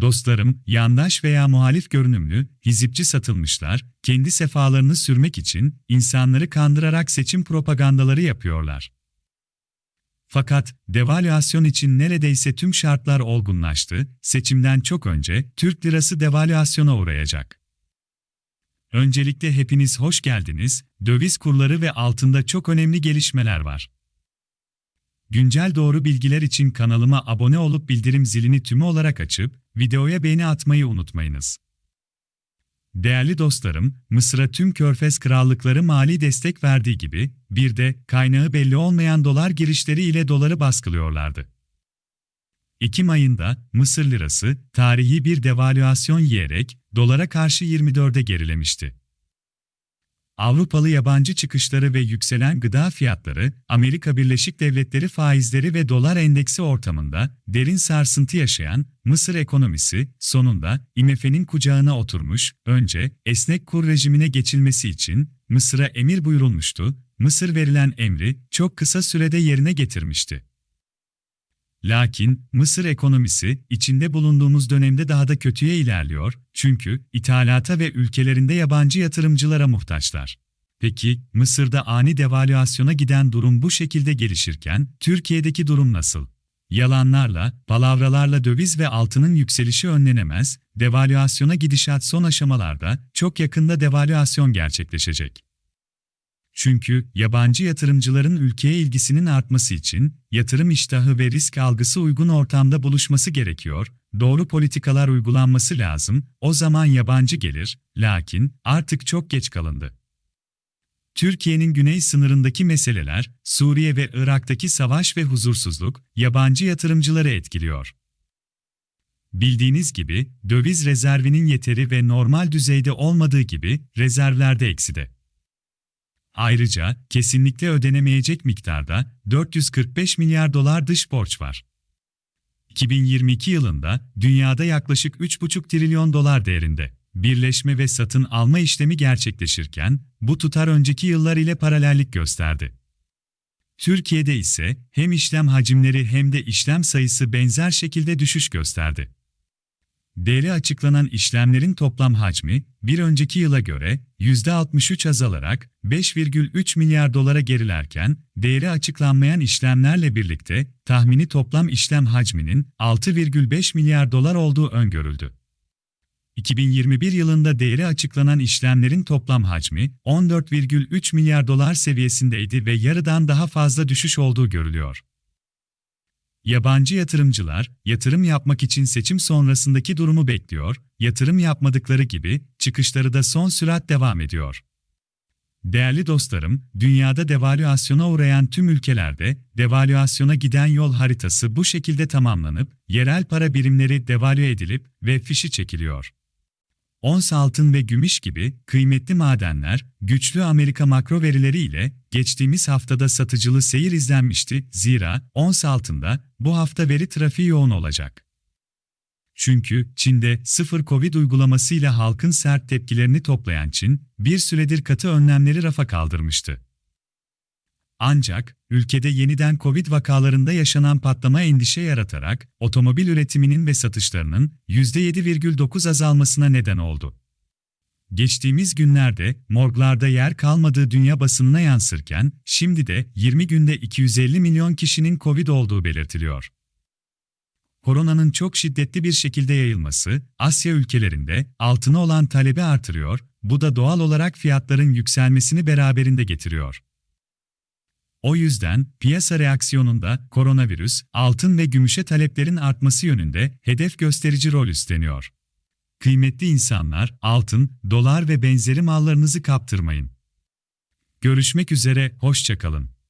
Dostlarım, yandaş veya muhalif görünümlü, hizipçi satılmışlar, kendi sefalarını sürmek için insanları kandırarak seçim propagandaları yapıyorlar. Fakat devalüasyon için neredeyse tüm şartlar olgunlaştı, seçimden çok önce Türk lirası devalüasyona uğrayacak. Öncelikle hepiniz hoş geldiniz, döviz kurları ve altında çok önemli gelişmeler var. Güncel doğru bilgiler için kanalıma abone olup bildirim zilini tümü olarak açıp, videoya beğeni atmayı unutmayınız. Değerli dostlarım, Mısır'a tüm Körfez krallıkları mali destek verdiği gibi, bir de kaynağı belli olmayan dolar girişleri ile doları baskılıyorlardı. Ekim ayında Mısır lirası tarihi bir devalüasyon yiyerek dolara karşı 24'e gerilemişti. Avrupalı yabancı çıkışları ve yükselen gıda fiyatları, Amerika Birleşik Devletleri faizleri ve dolar endeksi ortamında derin sarsıntı yaşayan Mısır ekonomisi sonunda IMF'nin kucağına oturmuş, önce esnek kur rejimine geçilmesi için Mısır'a emir buyurulmuştu, Mısır verilen emri çok kısa sürede yerine getirmişti. Lakin Mısır ekonomisi içinde bulunduğumuz dönemde daha da kötüye ilerliyor çünkü ithalata ve ülkelerinde yabancı yatırımcılara muhtaçlar. Peki Mısır'da ani devalüasyona giden durum bu şekilde gelişirken Türkiye'deki durum nasıl? Yalanlarla, palavralarla döviz ve altının yükselişi önlenemez, devalüasyona gidişat son aşamalarda çok yakında devalüasyon gerçekleşecek. Çünkü yabancı yatırımcıların ülkeye ilgisinin artması için yatırım iştahı ve risk algısı uygun ortamda buluşması gerekiyor, doğru politikalar uygulanması lazım, o zaman yabancı gelir, lakin artık çok geç kalındı. Türkiye'nin güney sınırındaki meseleler, Suriye ve Irak'taki savaş ve huzursuzluk, yabancı yatırımcıları etkiliyor. Bildiğiniz gibi, döviz rezervinin yeteri ve normal düzeyde olmadığı gibi, rezervlerde ekside. Ayrıca, kesinlikle ödenemeyecek miktarda 445 milyar dolar dış borç var. 2022 yılında dünyada yaklaşık 3,5 trilyon dolar değerinde birleşme ve satın alma işlemi gerçekleşirken bu tutar önceki yıllar ile paralellik gösterdi. Türkiye'de ise hem işlem hacimleri hem de işlem sayısı benzer şekilde düşüş gösterdi. Değeri açıklanan işlemlerin toplam hacmi, bir önceki yıla göre %63 azalarak 5,3 milyar dolara gerilerken, değeri açıklanmayan işlemlerle birlikte tahmini toplam işlem hacminin 6,5 milyar dolar olduğu öngörüldü. 2021 yılında değeri açıklanan işlemlerin toplam hacmi 14,3 milyar dolar seviyesindeydi ve yarıdan daha fazla düşüş olduğu görülüyor. Yabancı yatırımcılar, yatırım yapmak için seçim sonrasındaki durumu bekliyor, yatırım yapmadıkları gibi çıkışları da son sürat devam ediyor. Değerli dostlarım, dünyada devalüasyona uğrayan tüm ülkelerde devalüasyona giden yol haritası bu şekilde tamamlanıp yerel para birimleri devalüe edilip ve fişi çekiliyor. Ons altın ve gümüş gibi kıymetli madenler, güçlü Amerika makro verileri ile geçtiğimiz haftada satıcılı seyir izlenmişti. Zira ons altında bu hafta veri trafiği yoğun olacak. Çünkü Çin'de sıfır Covid uygulamasıyla halkın sert tepkilerini toplayan Çin, bir süredir katı önlemleri rafa kaldırmıştı. Ancak, ülkede yeniden Covid vakalarında yaşanan patlama endişe yaratarak, otomobil üretiminin ve satışlarının %7,9 azalmasına neden oldu. Geçtiğimiz günlerde morglarda yer kalmadığı dünya basınına yansırken, şimdi de 20 günde 250 milyon kişinin Covid olduğu belirtiliyor. Koronanın çok şiddetli bir şekilde yayılması, Asya ülkelerinde altına olan talebi artırıyor, bu da doğal olarak fiyatların yükselmesini beraberinde getiriyor. O yüzden piyasa reaksiyonunda koronavirüs, altın ve gümüşe taleplerin artması yönünde hedef gösterici rol üstleniyor. Kıymetli insanlar, altın, dolar ve benzeri mallarınızı kaptırmayın. Görüşmek üzere, hoşçakalın.